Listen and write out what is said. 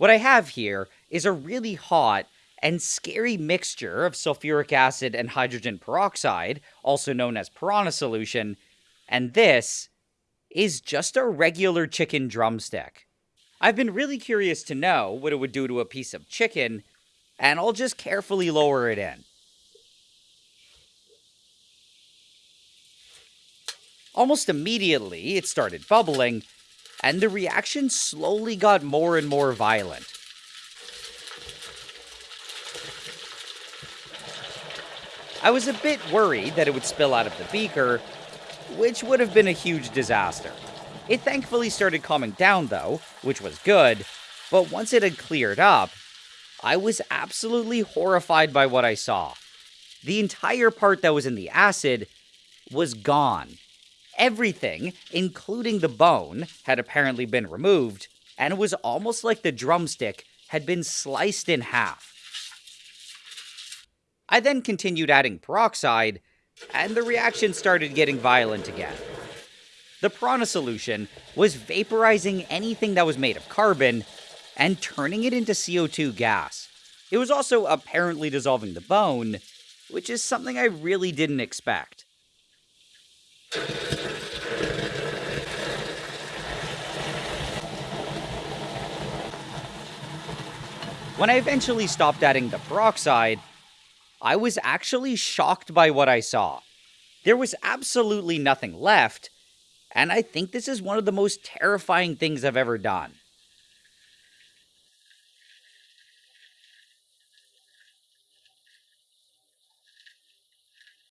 What I have here is a really hot and scary mixture of sulfuric acid and hydrogen peroxide, also known as piranha solution, and this is just a regular chicken drumstick. I've been really curious to know what it would do to a piece of chicken, and I'll just carefully lower it in. Almost immediately, it started bubbling, and the reaction slowly got more and more violent. I was a bit worried that it would spill out of the beaker, which would have been a huge disaster. It thankfully started calming down, though, which was good, but once it had cleared up, I was absolutely horrified by what I saw. The entire part that was in the acid was gone. Everything, including the bone, had apparently been removed, and it was almost like the drumstick had been sliced in half. I then continued adding peroxide, and the reaction started getting violent again. The piranha solution was vaporizing anything that was made of carbon and turning it into CO2 gas. It was also apparently dissolving the bone, which is something I really didn't expect. When I eventually stopped adding the peroxide, I was actually shocked by what I saw. There was absolutely nothing left, and I think this is one of the most terrifying things I've ever done.